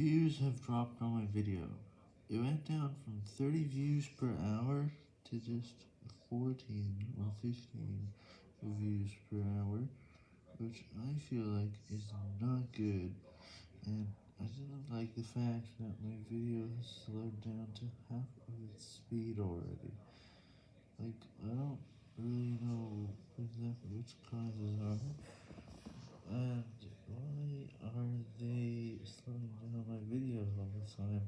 views have dropped on my video. It went down from 30 views per hour to just 14 or 15 views per hour, which I feel like is not good, and I didn't like the fact that my video has slowed down to half of its speed already. Like, I don't really know exactly which causes are, time.